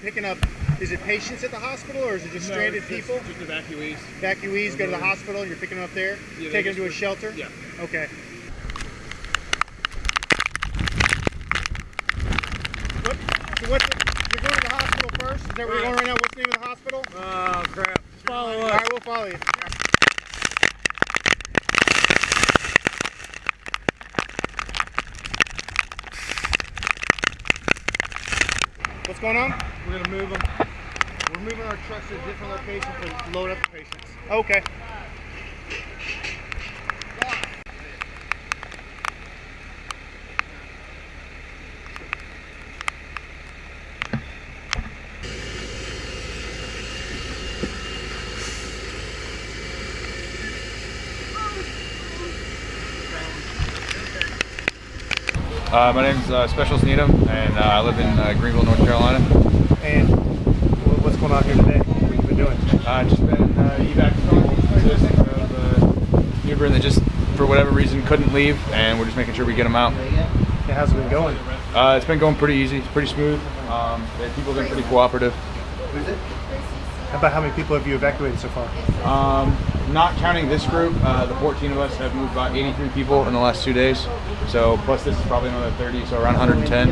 picking up, is it patients at the hospital or is it just stranded people? Just evacuees. Evacuees go to the hospital and you're picking them up there? Yeah, Taking them to a shelter? Yeah. Okay. What, so what's the, you're going to the hospital first? Is that where you're going right now? What's the name of the hospital? Oh crap! Just follow All right, we'll follow you. What's going on? We're gonna move them. We're moving our trucks to a different location to load up the patients. Okay. Uh, my name's uh, Specialist Needham, and uh, I live in uh, Greenville, North Carolina. And what's going on here today? What have you been doing? Uh, just been uh, evac assist of uh, newborn that just, for whatever reason, couldn't leave, and we're just making sure we get them out. Yeah, how's it been going? Uh, it's been going pretty easy, it's pretty smooth. Um, people have been pretty cooperative. About how many people have you evacuated so far? Um, not counting this group, uh, the 14 of us have moved about 83 people in the last two days. So plus this is probably another 30, so around 110.